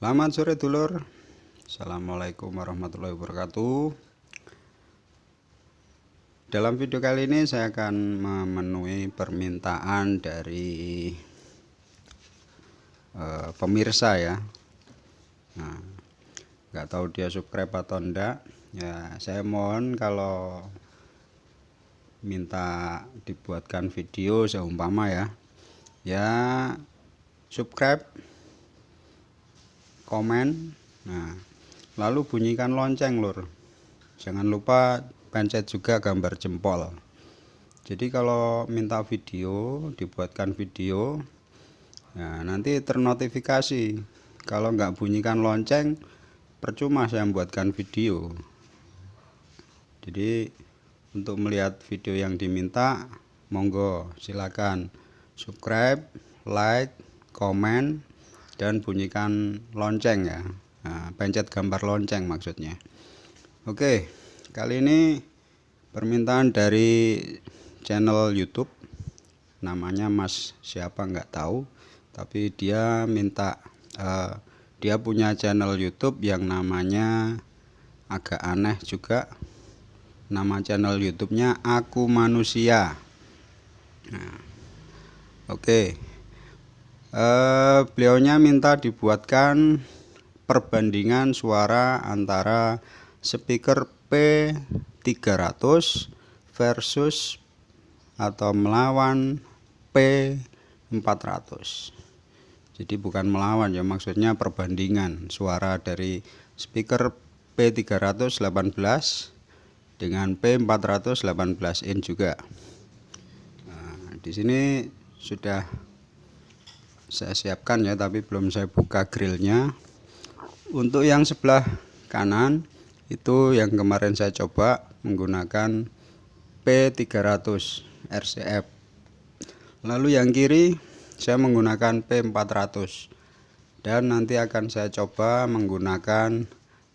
Selamat sore dulur. Assalamualaikum warahmatullahi wabarakatuh. Dalam video kali ini saya akan memenuhi permintaan dari uh, pemirsa ya. Nah nggak tahu dia subscribe atau enggak ya saya mohon kalau minta dibuatkan video seumpama ya. Ya subscribe komen. Nah lalu bunyikan lonceng lur. Jangan lupa pencet juga gambar jempol. Jadi kalau minta video dibuatkan video nah nanti ternotifikasi. Kalau nggak bunyikan lonceng percuma saya membuatkan video. Jadi untuk melihat video yang diminta monggo silakan subscribe like komen dan bunyikan lonceng ya. Nah, pencet gambar lonceng maksudnya. Oke kali ini permintaan dari channel YouTube. Namanya Mas siapa nggak tahu tapi dia minta uh, dia punya channel YouTube yang namanya agak aneh juga. Nama channel YouTube-nya aku manusia. Nah, oke. okay eh, beliaunya minta dibuatkan perbandingan suara antara speaker P300 versus atau melawan P400 jadi bukan melawan ya maksudnya perbandingan suara dari speaker P318 dengan P418 in juga. Nah, di sini sudah saya siapkan ya tapi belum saya buka grillnya. Untuk yang sebelah kanan itu yang kemarin saya coba menggunakan P300 RCF lalu yang kiri saya menggunakan P400 dan nanti akan saya coba menggunakan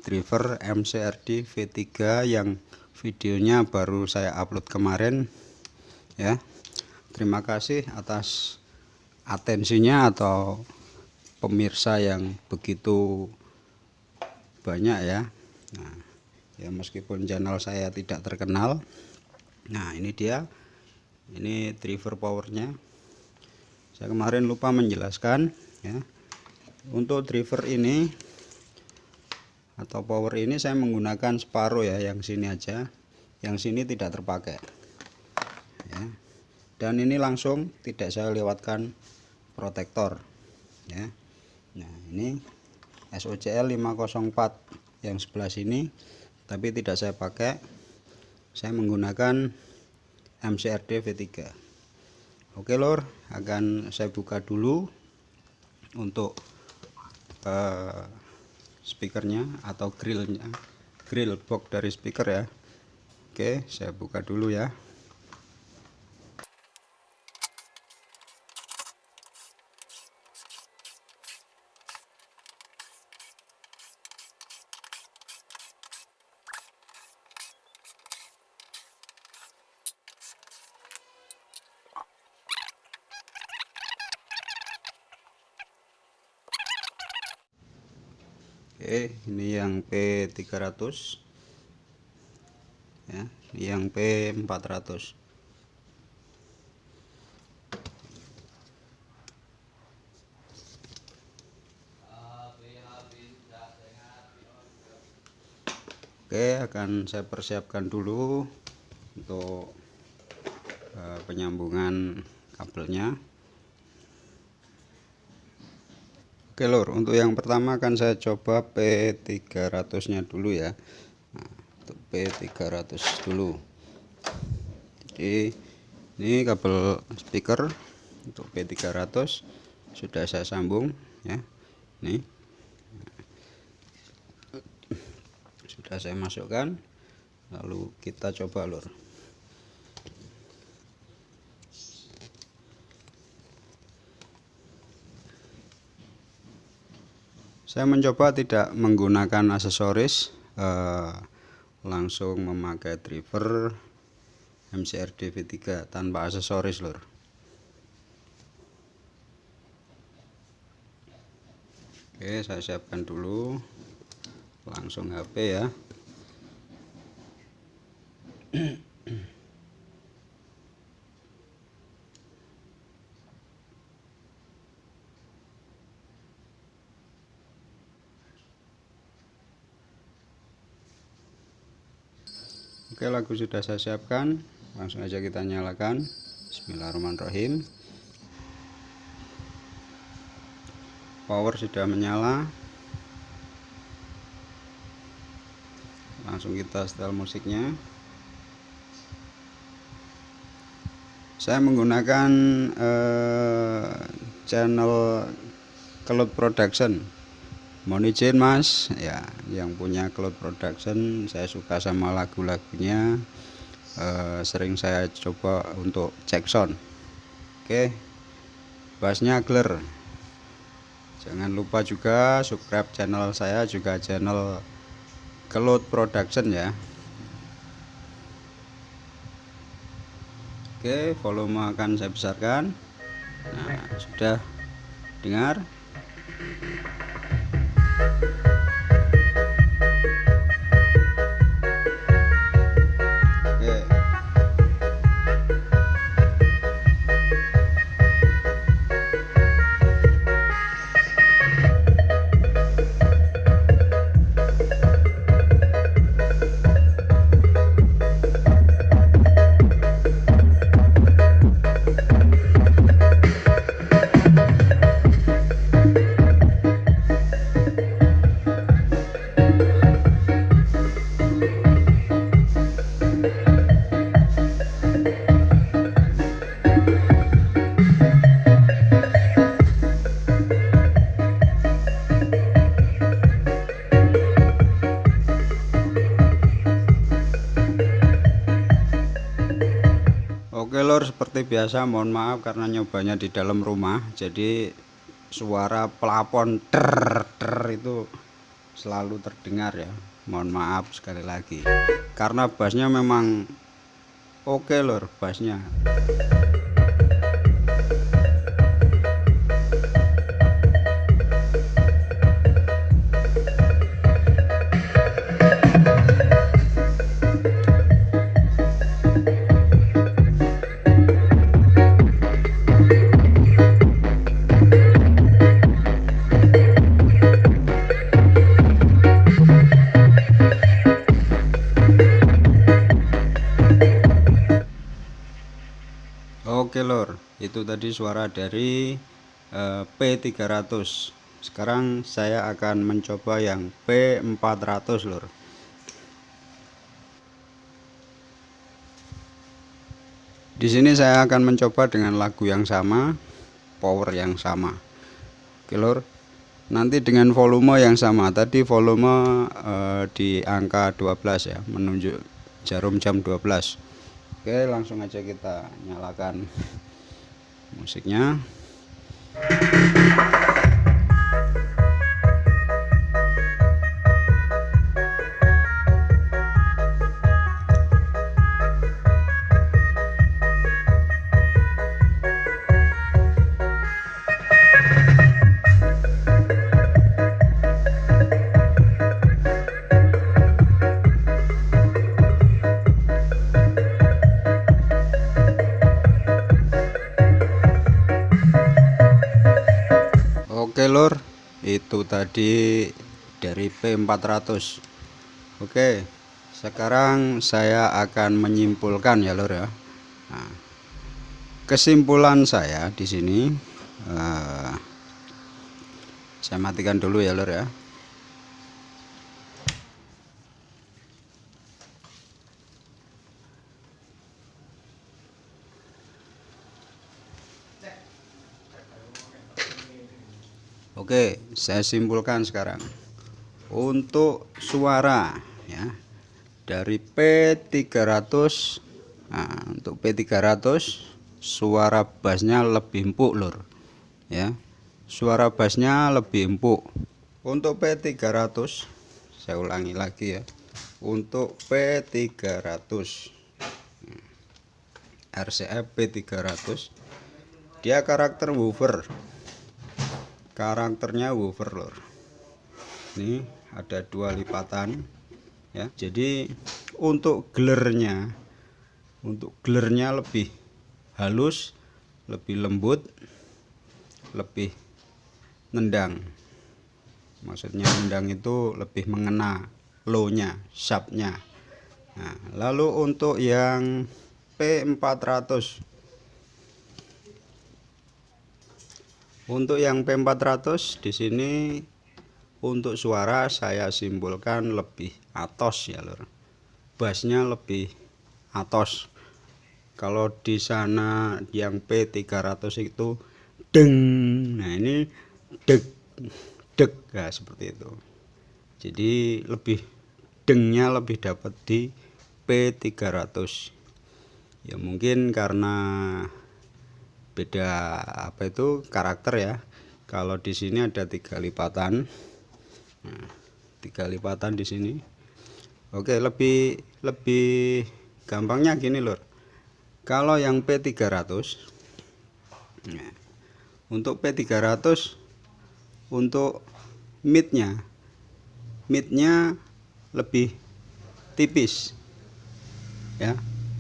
driver MCRD V3 yang videonya baru saya upload kemarin ya. Terima kasih atas atensinya atau pemirsa yang begitu banyak ya. Nah ya meskipun channel saya tidak terkenal nah ini dia ini driver powernya. Saya kemarin lupa menjelaskan ya. Untuk driver ini atau power ini saya menggunakan separuh ya yang sini aja. Yang sini tidak terpakai. Ya. Dan ini langsung tidak saya lewatkan protektor ya. Nah ini SOCL 504 yang sebelah sini tapi tidak saya pakai. Saya menggunakan MCRD V3 oke lor akan saya buka dulu untuk uh, speakernya atau grillnya grill box dari speaker ya. Oke saya buka dulu ya Oke ini yang P300 ya ini yang P400 Oke akan saya persiapkan dulu untuk uh, penyambungan kabelnya Oke lor untuk yang pertama akan saya coba P300 nya dulu ya. Nah, untuk P300 dulu. Jadi ini kabel speaker untuk P300 sudah saya sambung ya. Nih sudah saya masukkan. Lalu kita coba lor saya mencoba tidak menggunakan aksesoris eh, langsung memakai driver MCRD V3 tanpa aksesoris lor oke saya siapkan dulu. Langsung HP ya Oke lagu sudah saya siapkan. Langsung aja kita nyalakan. Bismillahirrahmanirrahim. Power sudah menyala. Langsung kita setel musiknya. Saya menggunakan eh, channel Cloud Production mohon izin mas. Ya yang punya cloud production saya suka sama lagu-lagunya. Eh, sering saya coba untuk cek sound. Oke bassnya clear jangan lupa juga subscribe channel saya juga channel cloud production ya. Oke volume akan saya besarkan. Nah sudah dengar biasa mohon maaf karena nyobanya di dalam rumah. Jadi suara pelapon ter ter itu selalu terdengar ya. Mohon maaf sekali lagi. Karena bassnya memang oke lor bassnya Oke lor. Itu tadi suara dari eh, P300 sekarang saya akan mencoba yang P400 lor. Di sini saya akan mencoba dengan lagu yang sama power yang sama. Oke lor. Nanti dengan volume yang sama. Tadi volume eh, di angka 12 ya menunjuk jarum jam 12 Oke langsung aja kita nyalakan musiknya tadi dari P400 Oke sekarang saya akan menyimpulkan ya lor ya. Nah, kesimpulan saya di sini uh, saya matikan dulu ya lor ya Oke, saya simpulkan sekarang. Untuk suara ya dari P300 nah, untuk P300 suara bassnya lebih empuk lur ya. Suara bassnya lebih empuk. Untuk P300 saya ulangi lagi ya. Untuk P300 RCF P300 dia karakter woofer karakternya woofer lor. Ini ada dua lipatan ya. Jadi untuk gelernya untuk gelernya lebih halus lebih lembut lebih nendang. Maksudnya nendang itu lebih mengena low nya sharp nya nah, lalu untuk yang P400 untuk yang P400 di sini untuk suara saya simbolkan lebih atos ya lor bassnya lebih atos. Kalau di sana yang P300 itu deng. Nah ini deg deg ya seperti itu. Jadi lebih dengnya lebih dapat di P300 ya mungkin karena beda apa itu karakter ya. Kalau di sini ada tiga lipatan. Nah, tiga lipatan di sini. Oke lebih lebih gampangnya gini lor kalau yang P300 nah, untuk P300 untuk midnya midnya lebih tipis ya.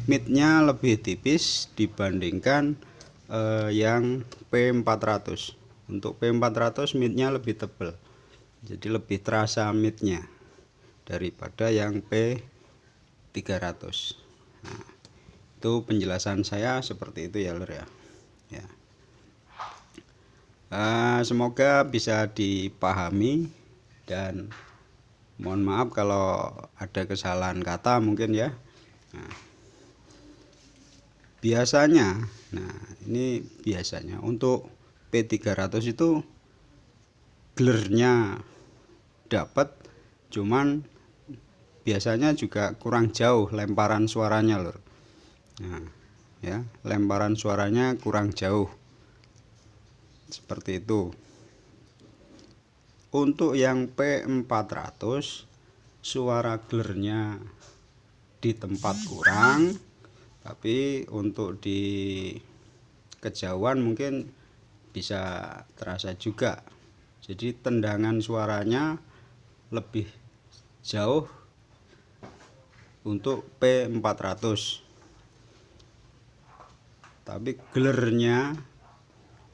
Midnya lebih tipis dibandingkan eh, yang P400 untuk P400 midnya lebih tebal. Jadi lebih terasa midnya daripada yang P300 nah, itu penjelasan saya seperti itu ya lor ya. Ya. Uh, semoga bisa dipahami dan mohon maaf kalau ada kesalahan kata mungkin ya. Nah, biasanya. Nah ini biasanya. Untuk P300 itu gelernya dapat cuman biasanya juga kurang jauh lemparan suaranya lor nah ya lemparan suaranya kurang jauh. Seperti itu. Untuk yang P400 suara gelernya di tempat kurang tapi untuk di kejauhan mungkin bisa terasa juga. Jadi tendangan suaranya lebih jauh untuk P400 tapi gelernya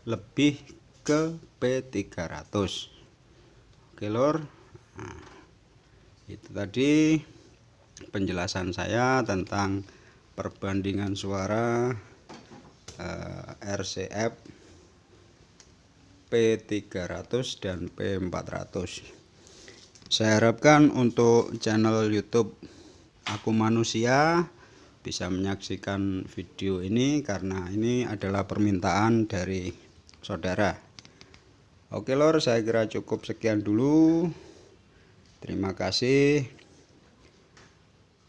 lebih ke P300 oke lor. Nah, itu tadi penjelasan saya tentang perbandingan suara eh, RCF P300 dan P400 saya harapkan untuk channel YouTube aku manusia bisa menyaksikan video ini karena ini adalah permintaan dari saudara. Oke lor saya kira cukup sekian dulu. Terima kasih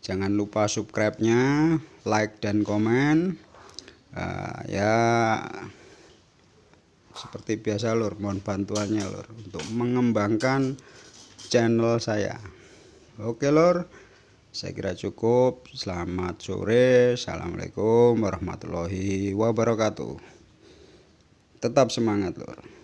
jangan lupa subscribe nya like dan komen. Uh, ya seperti biasa lor mohon bantuannya lor untuk mengembangkan channel saya. Oke lor saya kira cukup. Selamat sore. Assalamualaikum warahmatullahi wabarakatuh. Tetap semangat lor